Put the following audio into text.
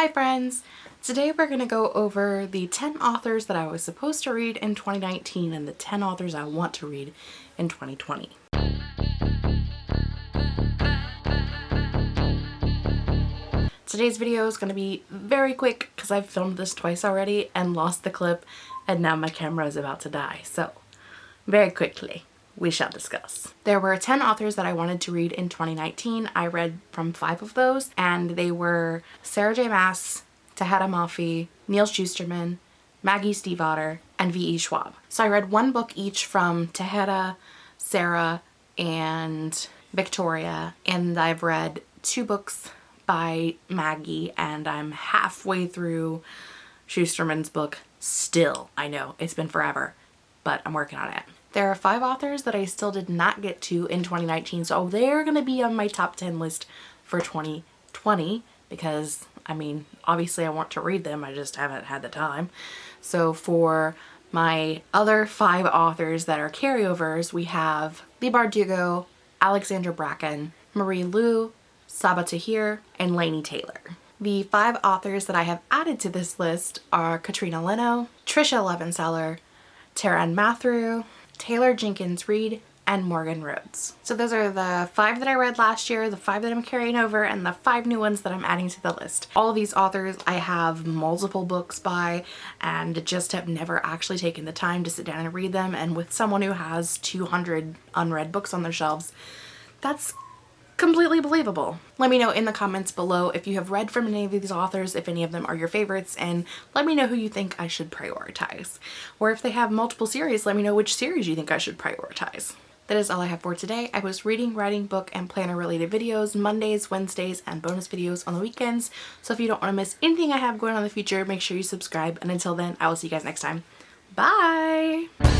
Hi friends! Today we're going to go over the 10 authors that I was supposed to read in 2019 and the 10 authors I want to read in 2020. Today's video is going to be very quick because I've filmed this twice already and lost the clip and now my camera is about to die. So very quickly we shall discuss. There were 10 authors that I wanted to read in 2019. I read from five of those and they were Sarah J Maas, Tahereh Mafi, Neal Shusterman, Maggie Stiefvater, and V.E. Schwab. So I read one book each from Tahereh, Sarah, and Victoria and I've read two books by Maggie and I'm halfway through Shusterman's book still. I know it's been forever, but I'm working on it. There are five authors that I still did not get to in 2019, so they're going to be on my top 10 list for 2020 because, I mean, obviously I want to read them, I just haven't had the time. So for my other five authors that are carryovers, we have Leigh Bardugo, Alexandra Bracken, Marie Lu, Sabaa Tahir, and Laini Taylor. The five authors that I have added to this list are Katrina Leno, Tricia Levenseller, Taran Matharu, Taylor Jenkins Reid, and Morgan Rhodes. So those are the five that I read last year, the five that I'm carrying over, and the five new ones that I'm adding to the list. All of these authors I have multiple books by and just have never actually taken the time to sit down and read them and with someone who has 200 unread books on their shelves, that's completely believable. Let me know in the comments below if you have read from any of these authors, if any of them are your favorites, and let me know who you think I should prioritize. Or if they have multiple series, let me know which series you think I should prioritize. That is all I have for today. I post reading, writing, book, and planner related videos Mondays, Wednesdays, and bonus videos on the weekends. So if you don't want to miss anything I have going on in the future, make sure you subscribe. And until then, I will see you guys next time. Bye!